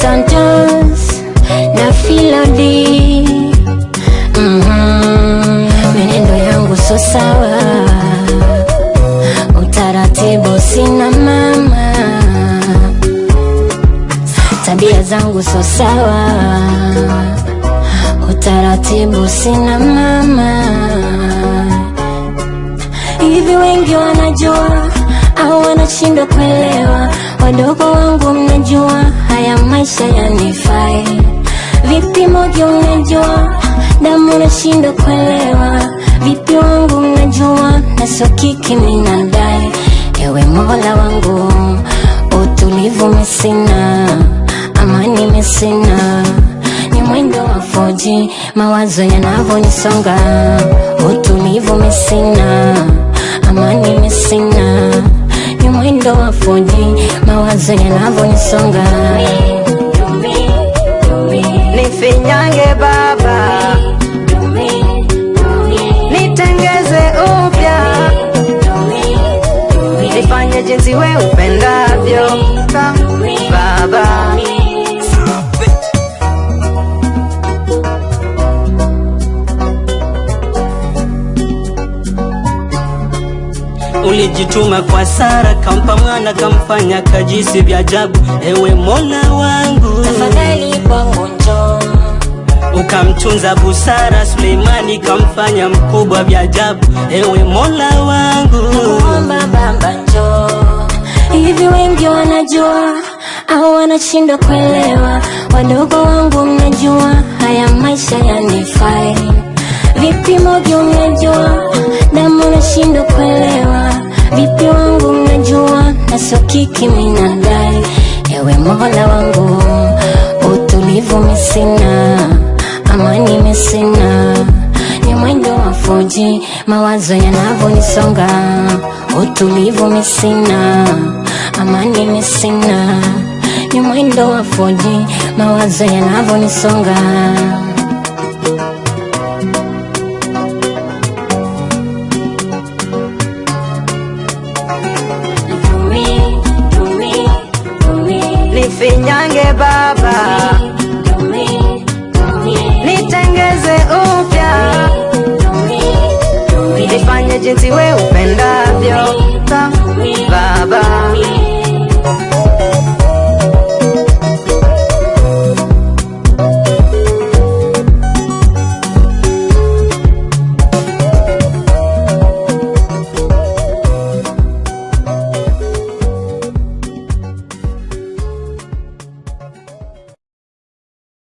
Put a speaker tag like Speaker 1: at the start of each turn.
Speaker 1: Santos na Filodi Mhm. Menendo yangu so sawa, utaratibu sina mama, tabia zangu so sawa, utaratibu sina mama. Hivi wengi wanajua au wanashindwa kuelewa? Wadogo wangu mnajua haya maisha yanifai vipi? Moja unajua damu nashindwa kuelewa vipi? Wangu unajua na sio kiki minadai. Ewe Mola wangu, utulivu mesina, amani mesina ni mwendo wa foji, mawazo yanavyonisonga, utulivu mesina, mawazo yanavyonisonga.
Speaker 2: Nifinyange baba, nitengeze upya, nifanye jinsi we upendavyo baba.
Speaker 3: Ulijituma kwa Sara, kampa mwana, kamfanya kajisi vya ajabu. Ewe Mola wangu,
Speaker 1: Tafadhali kwangu njoo
Speaker 3: ukamtunza busara. Suleimani kamfanya mkubwa vya ajabu. Ewe Mola wangu,
Speaker 1: Nakuomba baba njoo. Hivi wengi wanajua au wanashindwa kuelewa? Wadogo sio na dai Ewe Mola wangu, utulivu misina amani misina ni mwendo wa foji, mawazo yanavyonisonga, utulivu misina, amani misina, ni mwendo wa foji, mawazo yanavyonisonga.
Speaker 2: Nifinyange baba, nitengeze upya, nifanye jinsi we upendavyo